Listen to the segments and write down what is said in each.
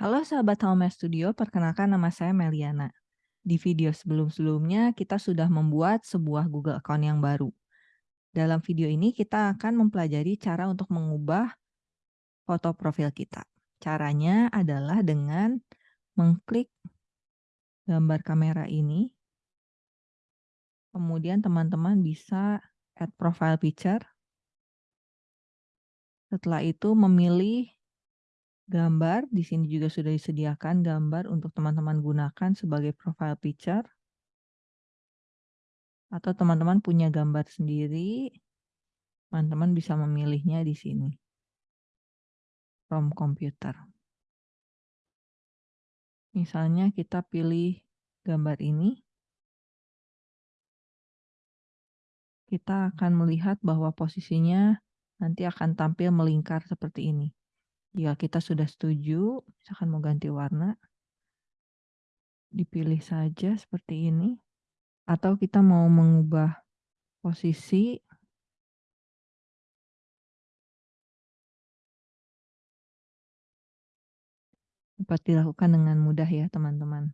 Halo sahabat Home Studio, perkenalkan nama saya Meliana. Di video sebelum-sebelumnya kita sudah membuat sebuah Google Account yang baru. Dalam video ini kita akan mempelajari cara untuk mengubah foto profil kita. Caranya adalah dengan mengklik gambar kamera ini. Kemudian teman-teman bisa add profile picture. Setelah itu memilih gambar, di sini juga sudah disediakan gambar untuk teman-teman gunakan sebagai profile picture. Atau teman-teman punya gambar sendiri, teman-teman bisa memilihnya di sini. From computer. Misalnya kita pilih gambar ini. Kita akan melihat bahwa posisinya nanti akan tampil melingkar seperti ini. Jika kita sudah setuju, misalkan mau ganti warna, dipilih saja seperti ini. Atau kita mau mengubah posisi. Dapat dilakukan dengan mudah ya teman-teman.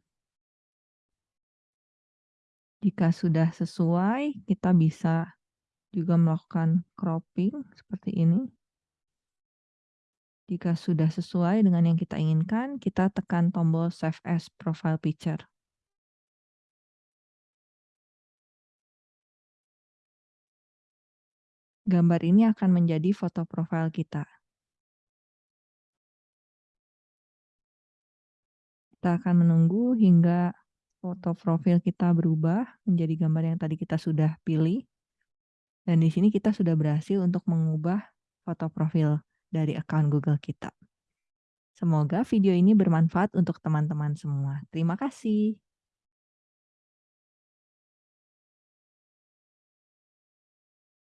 Jika sudah sesuai, kita bisa juga melakukan cropping seperti ini. Jika sudah sesuai dengan yang kita inginkan, kita tekan tombol Save as Profile Picture. Gambar ini akan menjadi foto profil kita. Kita akan menunggu hingga foto profil kita berubah menjadi gambar yang tadi kita sudah pilih. Dan di sini kita sudah berhasil untuk mengubah foto profil dari akun Google kita. Semoga video ini bermanfaat untuk teman-teman semua. Terima kasih.